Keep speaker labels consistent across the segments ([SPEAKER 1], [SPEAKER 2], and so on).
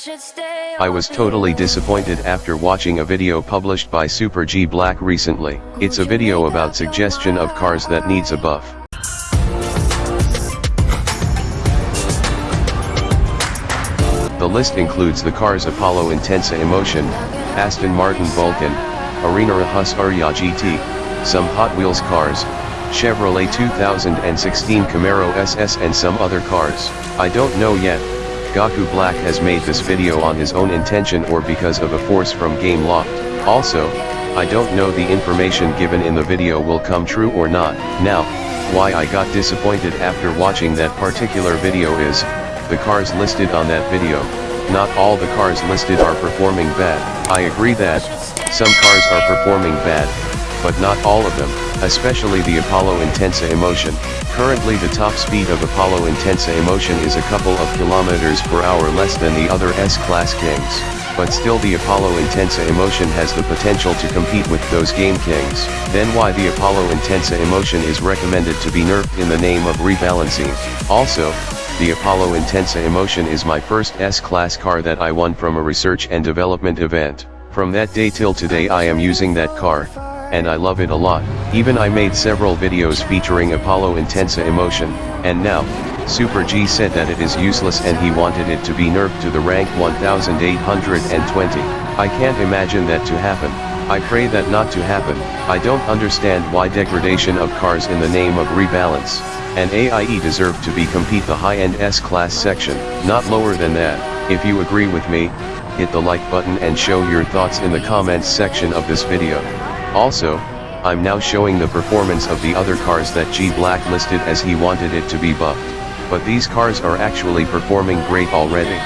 [SPEAKER 1] I was totally disappointed after watching a video published by Super G Black recently. It's a video about suggestion of cars that needs a buff. The list includes the cars Apollo Intensa Emotion, Aston Martin Vulcan, Arrinera Hussarya GT, some Hot Wheels cars, Chevrolet 2016 Camaro SS and some other cars. I don't know yet, Gaku Black has made this video on his own intention or because of a force from Game Gameloft. Also, I don't know the information given in the video will come true or not. Now, why I got disappointed after watching that particular video is, the cars listed on that video, not all the cars listed are performing bad. I agree that, some cars are performing bad, but not all of them, especially the Apollo Intensa Emotion. Currently the top speed of Apollo Intensa Emotion is a couple of kilometers per hour less than the other S-Class Kings, but still the Apollo Intensa Emotion has the potential to compete with those Game Kings. Then why the Apollo Intensa Emotion is recommended to be nerfed in the name of rebalancing. Also, the Apollo Intensa Emotion is my first S-Class car that I won from a research and development event. From that day till today I am using that car, and I love it a lot. Even I made several videos featuring Apollo Intensa Emotion, and now, Super G said that it is useless and he wanted it to be nerfed to the rank 1820. I can't imagine that to happen. I pray that not to happen. I don't understand why degradation of cars in the name of rebalance. And AIE deserve to be compete the high-end S-class section, not lower than that. If you agree with me, hit the like button and show your thoughts in the comments section of this video. Also, I'm now showing the performance of the other cars that G Black listed as he wanted it to be buffed. But these cars are actually performing great already.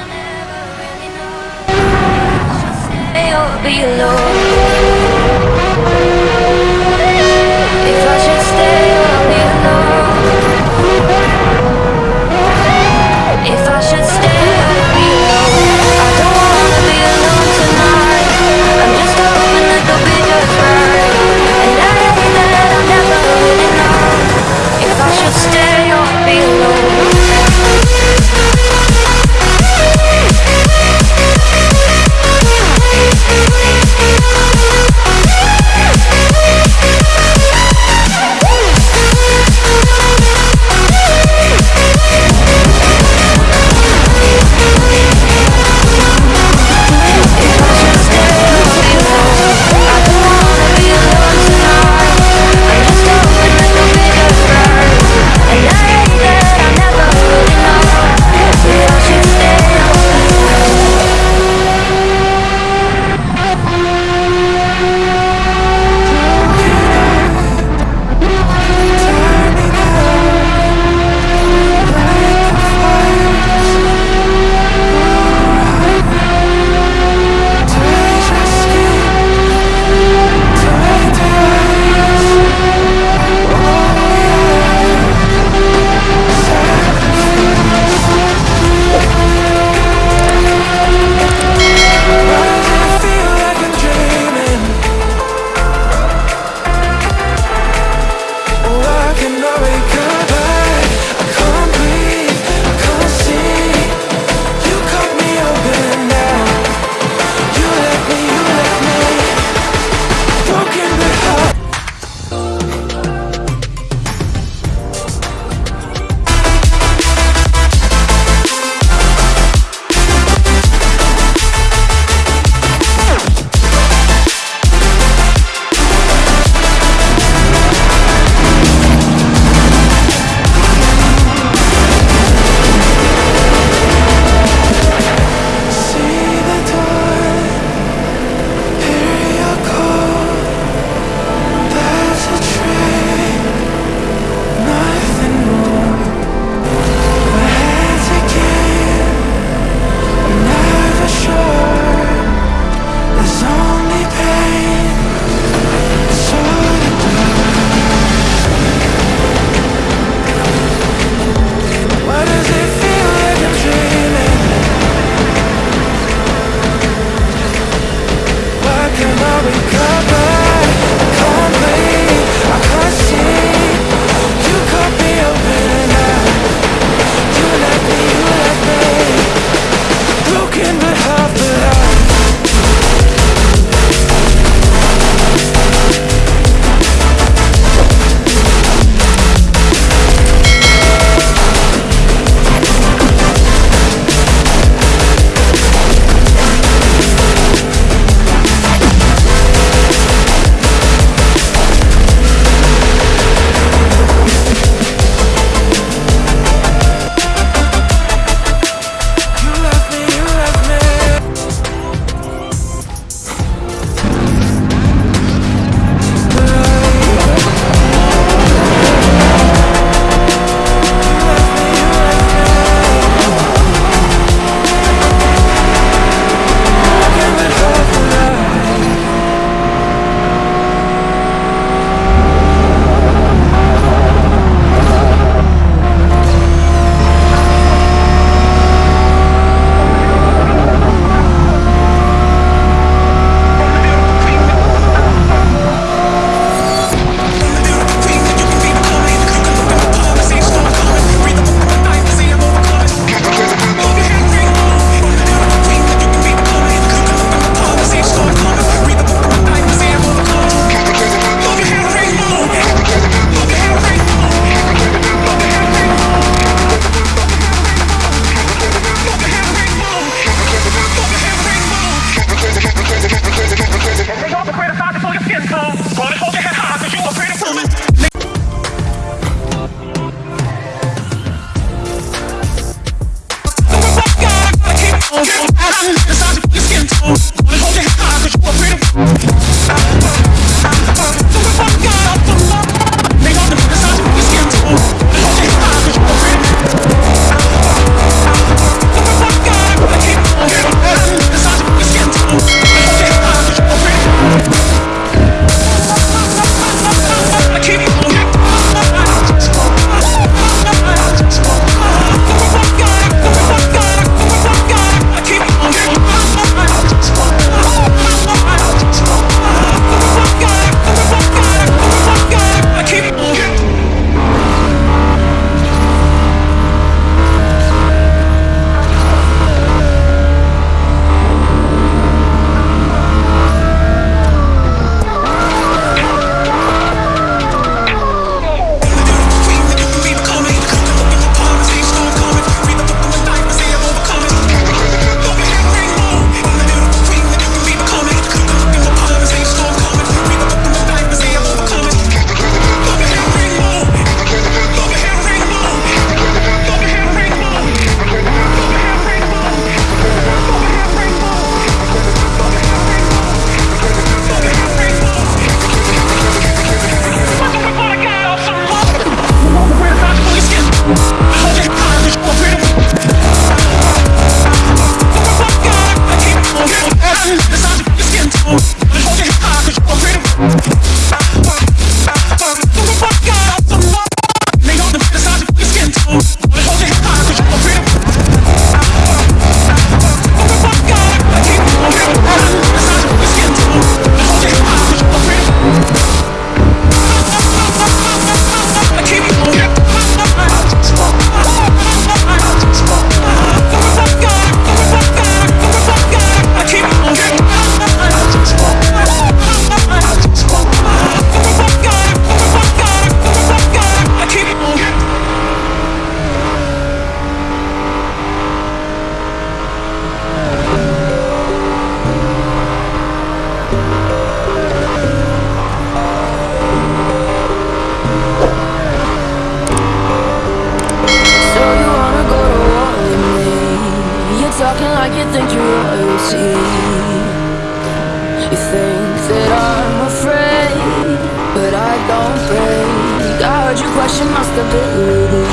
[SPEAKER 2] You think that I'm afraid, but I don't break. I heard you question my stability.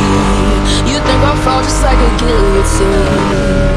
[SPEAKER 2] You think I'll fall just like a guillotine.